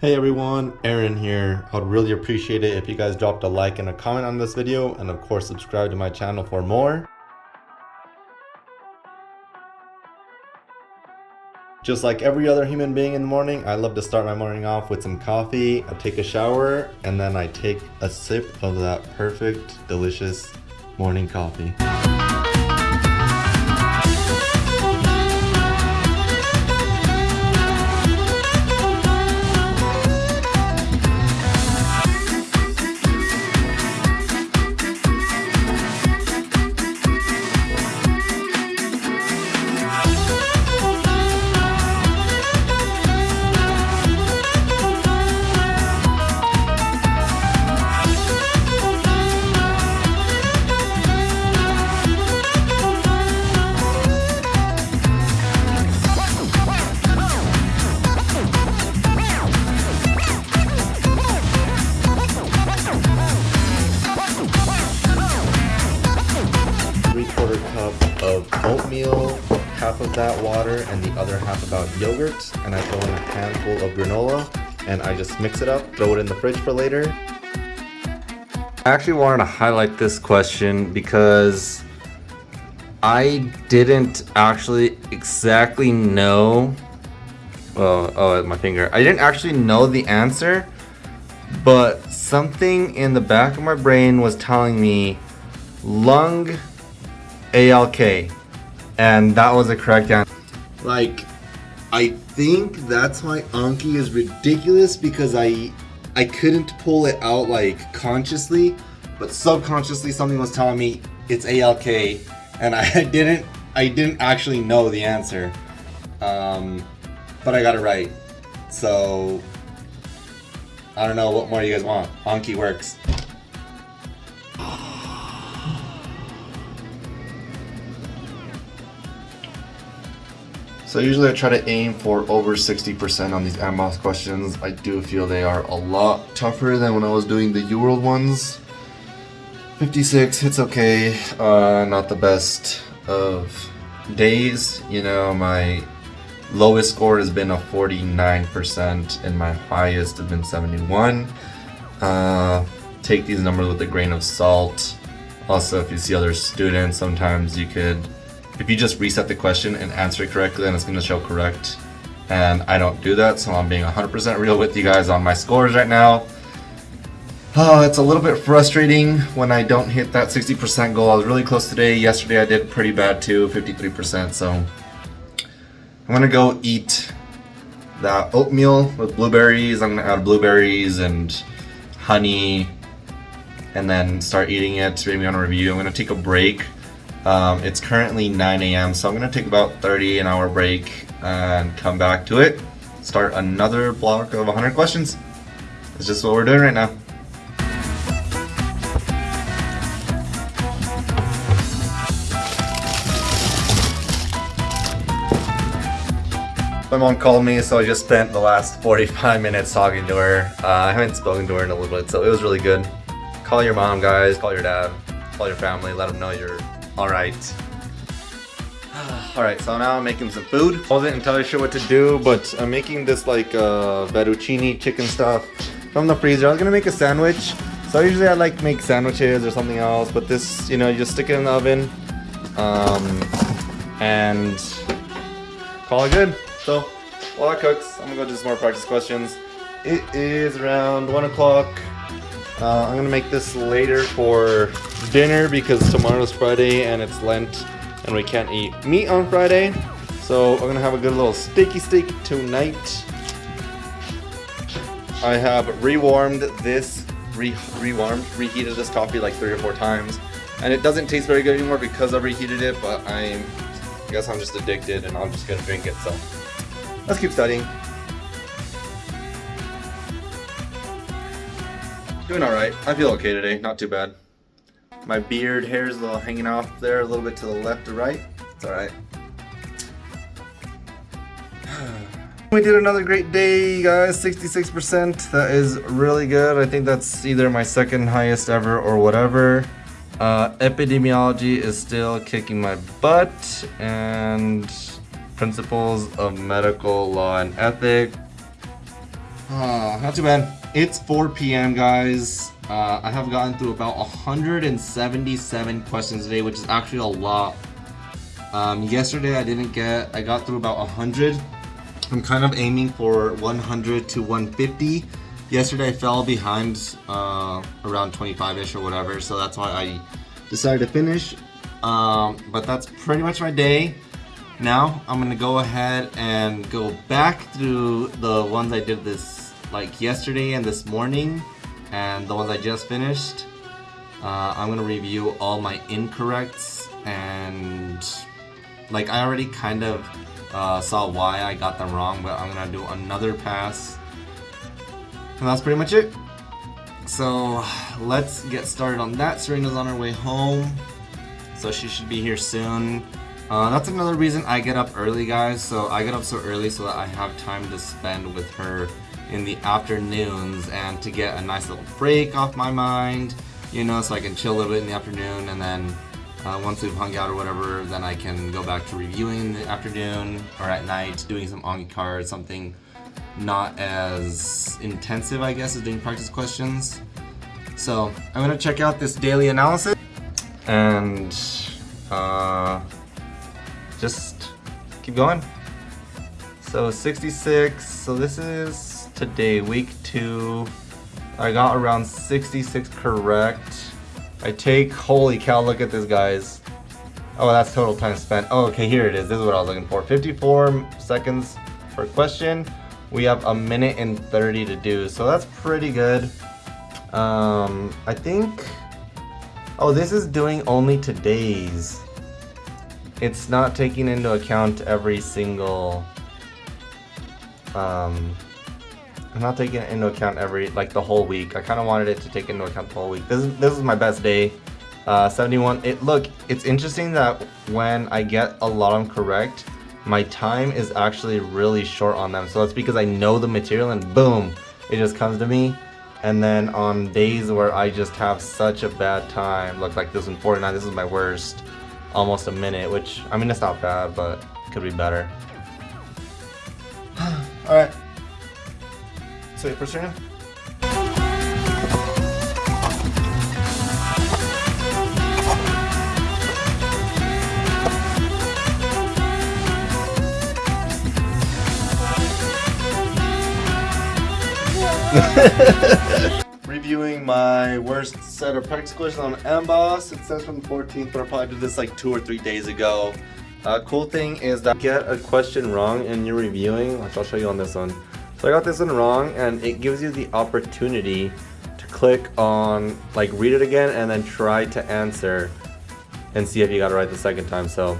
Hey everyone, Aaron here. I'd really appreciate it if you guys dropped a like and a comment on this video and of course subscribe to my channel for more. Just like every other human being in the morning, I love to start my morning off with some coffee, I take a shower, and then I take a sip of that perfect, delicious morning coffee. Of oatmeal, half of that water, and the other half about yogurt. And I throw in a handful of granola, and I just mix it up, throw it in the fridge for later. I actually wanted to highlight this question because I didn't actually exactly know. Oh, oh, my finger. I didn't actually know the answer, but something in the back of my brain was telling me lung ALK. And that was the correct answer. Like, I think that's why Anki is ridiculous because I I couldn't pull it out like consciously, but subconsciously something was telling me it's ALK and I didn't I didn't actually know the answer. Um, but I got it right. So I don't know what more you guys want. Anki works. So usually I try to aim for over 60% on these AMBOSS questions. I do feel they are a lot tougher than when I was doing the UWorld ones. 56, it's okay. Uh, not the best of days. You know, my lowest score has been a 49% and my highest has been 71. Uh, take these numbers with a grain of salt. Also, if you see other students, sometimes you could if you just reset the question and answer it correctly, then it's going to show correct. And I don't do that, so I'm being 100% real with you guys on my scores right now. Oh, it's a little bit frustrating when I don't hit that 60% goal. I was really close today. Yesterday I did pretty bad too, 53%. So I'm going to go eat that oatmeal with blueberries. I'm going to add blueberries and honey and then start eating it. Maybe on a review. I'm going to take a break um, it's currently 9 a.m. so I'm gonna take about 30 an hour break and come back to it. Start another block of 100 questions. It's just what we're doing right now. My mom called me, so I just spent the last 45 minutes talking to her. Uh, I haven't spoken to her in a little bit, so it was really good. Call your mom, guys. Call your dad. Call your family. Let them know you're Alright. Alright, so now I'm making some food. I Wasn't entirely sure what to do, but I'm making this like uh, fettuccine chicken stuff from the freezer. I was gonna make a sandwich. So usually I like make sandwiches or something else, but this, you know, you just stick it in the oven um, and call it good. So while that cooks, I'm gonna go do some more practice questions. It is around one o'clock. Uh, I'm gonna make this later for dinner because tomorrow's Friday and it's Lent and we can't eat meat on Friday. So I'm gonna have a good little steaky steak tonight. I have rewarmed this, re rewarmed, reheated this coffee like three or four times. And it doesn't taste very good anymore because I've reheated it, but I'm, I guess I'm just addicted and I'm just gonna drink it, so. Let's keep studying. Doing alright. I feel okay today, not too bad. My beard hair is a little hanging off there, a little bit to the left or right. It's alright. We did another great day, guys. 66%. That is really good. I think that's either my second highest ever or whatever. Uh, epidemiology is still kicking my butt. And principles of medical law and ethic. Uh, not too bad. It's 4 p.m. guys. Uh, I have gotten through about 177 questions today, which is actually a lot. Um, yesterday I didn't get, I got through about 100. I'm kind of aiming for 100 to 150. Yesterday I fell behind uh, around 25-ish or whatever, so that's why I decided to finish. Um, but that's pretty much my day. Now I'm gonna go ahead and go back through the ones I did this like yesterday and this morning and the ones I just finished. Uh, I'm gonna review all my incorrects and like I already kind of uh, saw why I got them wrong but I'm gonna do another pass and that's pretty much it. So let's get started on that. Serena's on her way home so she should be here soon. Uh, that's another reason I get up early guys, so I get up so early so that I have time to spend with her in the afternoons and to get a nice little break off my mind, you know, so I can chill a little bit in the afternoon and then uh, once we've hung out or whatever, then I can go back to reviewing in the afternoon or at night, doing some Anki cards, something not as intensive, I guess, as doing practice questions. So I'm gonna check out this daily analysis and uh, just keep going. So 66, so this is today, week two. I got around 66 correct. I take, holy cow, look at this guys. Oh, that's total time spent. Oh, okay, here it is. This is what I was looking for. 54 seconds per question. We have a minute and 30 to do, so that's pretty good. Um, I think, oh, this is doing only today's it's not taking into account every single um I'm not taking it into account every like the whole week. I kind of wanted it to take into account the whole week. This is this is my best day. Uh, 71. It look. It's interesting that when I get a lot of them correct, my time is actually really short on them. So that's because I know the material and boom, it just comes to me. And then on days where I just have such a bad time, look like this one 49. This is my worst almost a minute, which, I mean, it's not bad, but could be better. Alright. So, first turn. reviewing my worst set of practice questions on Amboss. It says from the 14th, but I probably did this like two or three days ago. Uh, cool thing is that get a question wrong and you're reviewing, which I'll show you on this one. So I got this one wrong and it gives you the opportunity to click on, like read it again and then try to answer and see if you got it right the second time. So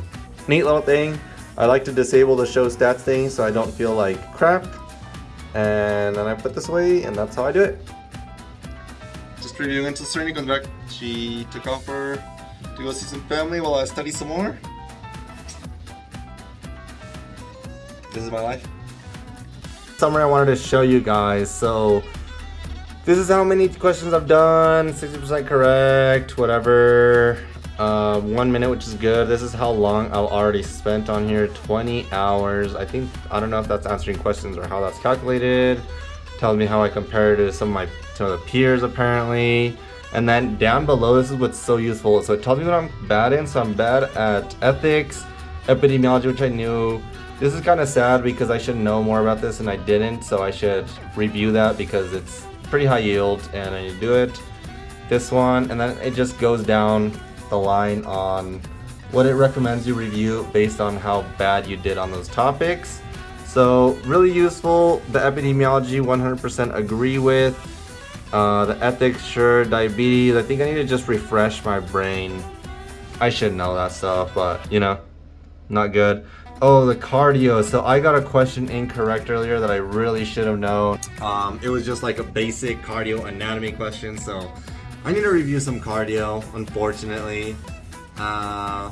neat little thing. I like to disable the show stats thing so I don't feel like crap. And then I put this away and that's how I do it Just previewing until Serena comes back. She took off for to go see some family while I study some more. This is my life. Summary I wanted to show you guys. So this is how many questions I've done. 60% correct, whatever. Uh, one minute, which is good. This is how long I've already spent on here. 20 hours. I think, I don't know if that's answering questions or how that's calculated. Tells me how I compare to some of my of the peers apparently. And then down below, this is what's so useful. So it tells me what I'm bad in. So I'm bad at ethics, epidemiology, which I knew. This is kind of sad because I should know more about this and I didn't. So I should review that because it's pretty high yield and I need to do it. This one, and then it just goes down the line on what it recommends you review based on how bad you did on those topics. So really useful. The epidemiology 100% agree with. Uh, the ethics, sure. Diabetes, I think I need to just refresh my brain. I should know that stuff, but, you know, not good. Oh, the cardio. So I got a question incorrect earlier that I really should have known. Um, it was just like a basic cardio anatomy question, so I need to review some cardio, unfortunately. Uh,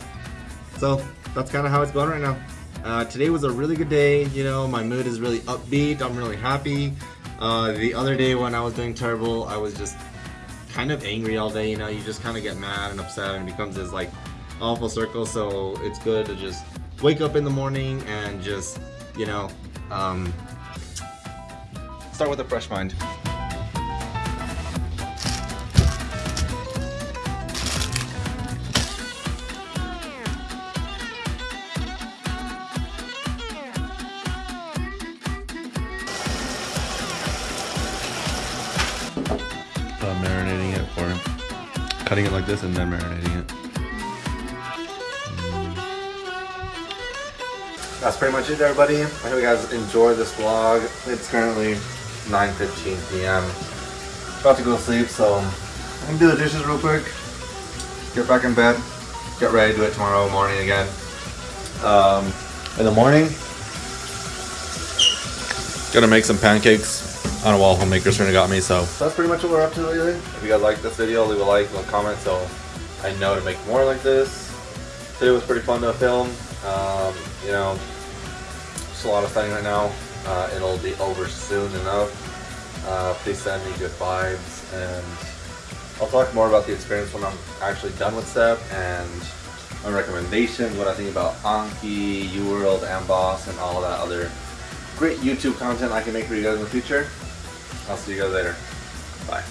so that's kind of how it's going right now. Uh, today was a really good day, you know, my mood is really upbeat, I'm really happy. Uh, the other day when I was doing terrible, I was just kind of angry all day, you know, you just kind of get mad and upset and it becomes this like awful circle, so it's good to just wake up in the morning and just, you know, um, start with a fresh mind. marinating it cutting it like this and then marinating it. That's pretty much it, everybody. I hope you guys enjoy this vlog. It's currently 9:15 p.m. About to go to sleep, so I'm gonna do the dishes real quick. Get back in bed. Get ready to do it tomorrow morning again. Um, in the morning, Gonna make some pancakes. Don't know, well, homemaker's friend got me, so So that's pretty much what we're up to lately. If you guys like this video, leave a like, leave a comment so I know to make more like this. Today was pretty fun to film. Um, you know, just a lot of fun right now. Uh, it'll be over soon enough. Uh, please send me good vibes and I'll talk more about the experience when I'm actually done with STEP and my recommendations, what I think about Anki, UWorld, Amboss, and all that other great YouTube content I can make for you guys in the future. I'll see you guys later. Bye.